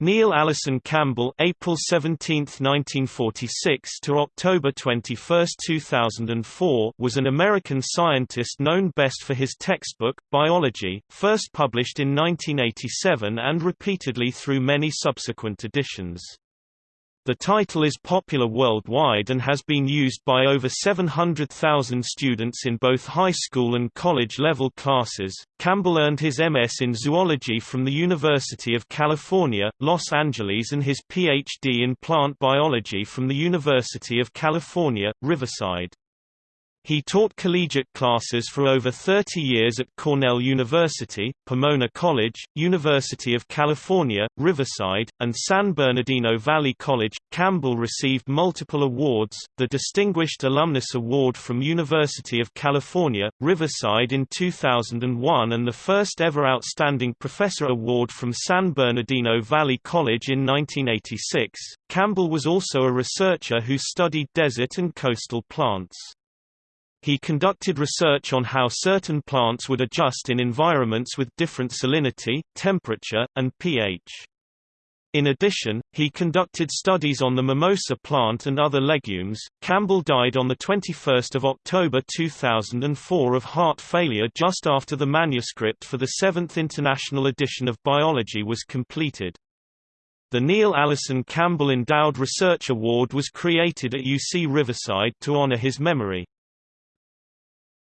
Neil Allison Campbell April 17, 1946 to October 21, 2004 was an American scientist known best for his textbook, Biology, first published in 1987 and repeatedly through many subsequent editions. The title is popular worldwide and has been used by over 700,000 students in both high school and college level classes. Campbell earned his MS in zoology from the University of California, Los Angeles and his PhD in plant biology from the University of California, Riverside. He taught collegiate classes for over 30 years at Cornell University, Pomona College, University of California, Riverside, and San Bernardino Valley College. Campbell received multiple awards, the Distinguished Alumnus Award from University of California, Riverside in 2001 and the first ever Outstanding Professor Award from San Bernardino Valley College in 1986. Campbell was also a researcher who studied desert and coastal plants. He conducted research on how certain plants would adjust in environments with different salinity, temperature, and pH. In addition, he conducted studies on the mimosa plant and other legumes. Campbell died on the 21st of October 2004 of heart failure just after the manuscript for the 7th International Edition of Biology was completed. The Neil Allison Campbell Endowed Research Award was created at UC Riverside to honor his memory.